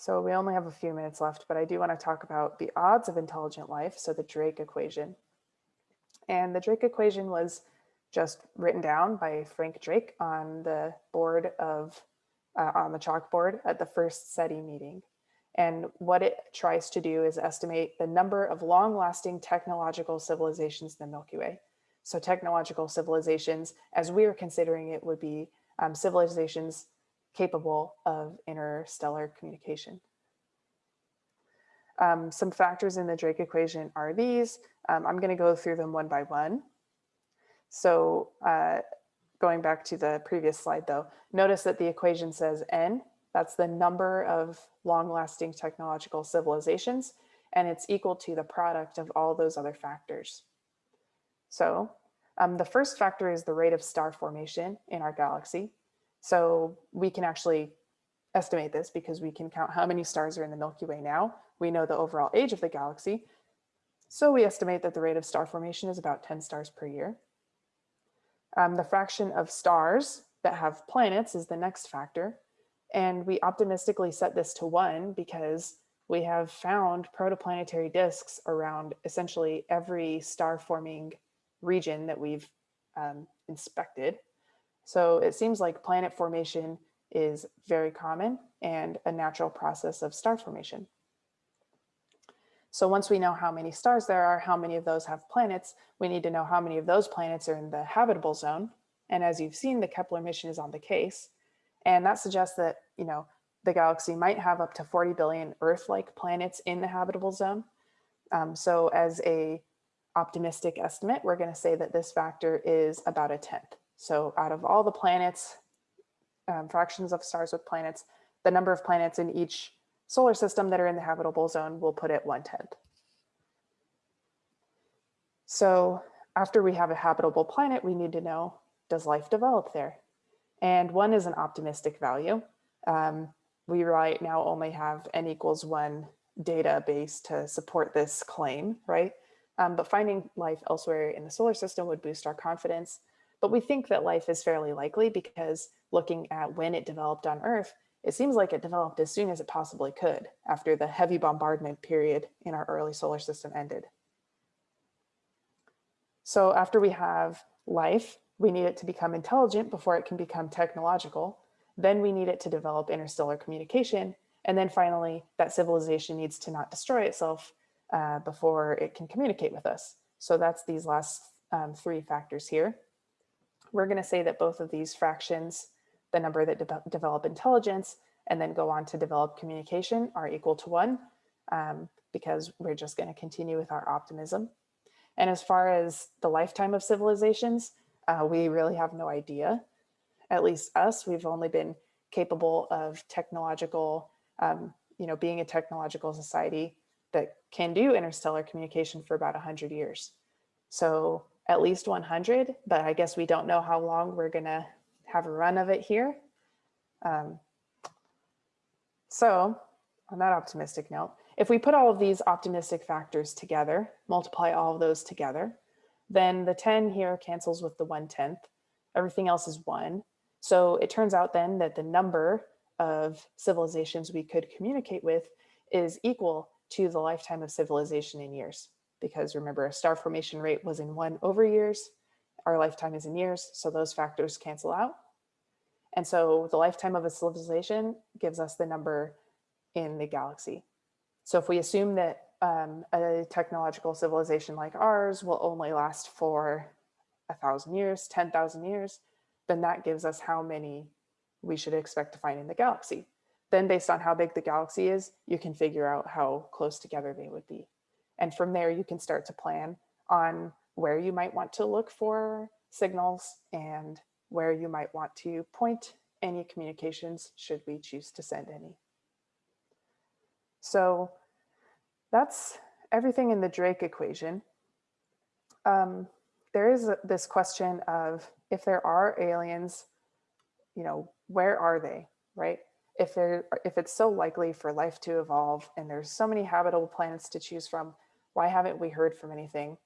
So we only have a few minutes left, but I do want to talk about the odds of intelligent life, so the Drake equation. And the Drake equation was just written down by Frank Drake on the board of, uh, on the chalkboard at the first SETI meeting. And what it tries to do is estimate the number of long lasting technological civilizations in the Milky Way. So technological civilizations, as we are considering it, would be um, civilizations capable of interstellar communication. Um, some factors in the Drake equation are these. Um, I'm going to go through them one by one. So uh, going back to the previous slide though, notice that the equation says n that's the number of long-lasting technological civilizations, and it's equal to the product of all those other factors. So um, the first factor is the rate of star formation in our galaxy. So we can actually estimate this because we can count how many stars are in the Milky Way now. We know the overall age of the galaxy. So we estimate that the rate of star formation is about 10 stars per year. Um, the fraction of stars that have planets is the next factor. And we optimistically set this to one because we have found protoplanetary disks around essentially every star forming region that we've um, inspected. So it seems like planet formation is very common and a natural process of star formation. So once we know how many stars there are, how many of those have planets, we need to know how many of those planets are in the habitable zone. And as you've seen, the Kepler mission is on the case. And that suggests that, you know, the galaxy might have up to 40 billion Earth-like planets in the habitable zone. Um, so as a optimistic estimate, we're going to say that this factor is about a tenth. So out of all the planets, um, fractions of stars with planets, the number of planets in each solar system that are in the habitable zone will put it one tenth. So after we have a habitable planet, we need to know, does life develop there? And one is an optimistic value. Um, we right now only have n equals one database to support this claim, right? Um, but finding life elsewhere in the solar system would boost our confidence. But we think that life is fairly likely because looking at when it developed on Earth, it seems like it developed as soon as it possibly could after the heavy bombardment period in our early solar system ended. So after we have life, we need it to become intelligent before it can become technological. Then we need it to develop interstellar communication. And then finally, that civilization needs to not destroy itself uh, before it can communicate with us. So that's these last um, three factors here. We're going to say that both of these fractions, the number that de develop intelligence and then go on to develop communication are equal to one um, because we're just going to continue with our optimism. And as far as the lifetime of civilizations, uh, we really have no idea. At least us, we've only been capable of technological, um, you know, being a technological society that can do interstellar communication for about 100 years. So at least 100, but I guess we don't know how long we're gonna have a run of it here. Um, so on that optimistic note, if we put all of these optimistic factors together, multiply all of those together, then the 10 here cancels with the 1 tenth. Everything else is one. So it turns out then that the number of civilizations we could communicate with is equal to the lifetime of civilization in years. Because remember, a star formation rate was in one over years. Our lifetime is in years, so those factors cancel out. And so the lifetime of a civilization gives us the number in the galaxy. So if we assume that um, a technological civilization like ours will only last for a thousand years, 10,000 years, then that gives us how many we should expect to find in the galaxy. Then based on how big the galaxy is, you can figure out how close together they would be. And from there, you can start to plan on where you might want to look for signals and where you might want to point any communications should we choose to send any. So that's everything in the Drake equation. Um, there is this question of if there are aliens, you know, where are they, right? If if it's so likely for life to evolve and there's so many habitable planets to choose from, why haven't we heard from anything?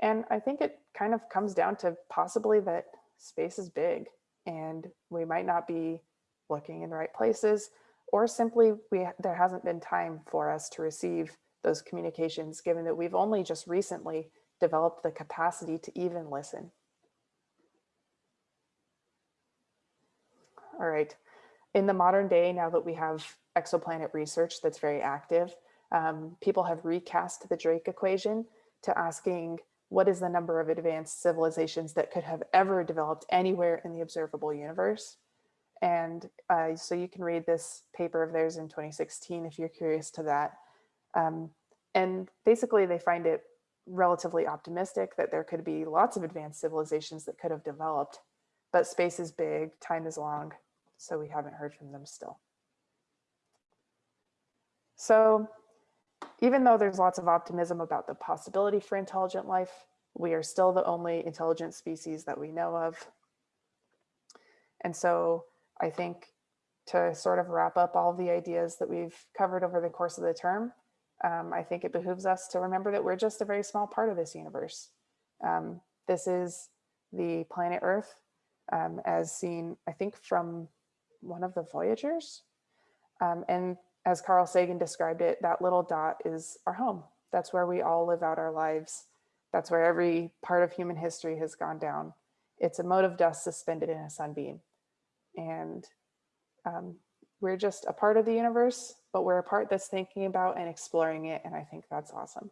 And I think it kind of comes down to possibly that space is big and we might not be looking in the right places or simply we there hasn't been time for us to receive those communications given that we've only just recently developed the capacity to even listen. All right, in the modern day, now that we have exoplanet research that's very active, um, people have recast the Drake equation to asking what is the number of advanced civilizations that could have ever developed anywhere in the observable universe. And uh, so you can read this paper of theirs in 2016 if you're curious to that. Um, and basically they find it relatively optimistic that there could be lots of advanced civilizations that could have developed, but space is big, time is long, so we haven't heard from them still. So even though there's lots of optimism about the possibility for intelligent life, we are still the only intelligent species that we know of. And so I think to sort of wrap up all the ideas that we've covered over the course of the term, um, I think it behooves us to remember that we're just a very small part of this universe. Um, this is the planet Earth um, as seen, I think, from one of the Voyagers. Um, and as Carl Sagan described it, that little dot is our home. That's where we all live out our lives. That's where every part of human history has gone down. It's a mote of dust suspended in a sunbeam. And um, we're just a part of the universe, but we're a part that's thinking about and exploring it. And I think that's awesome.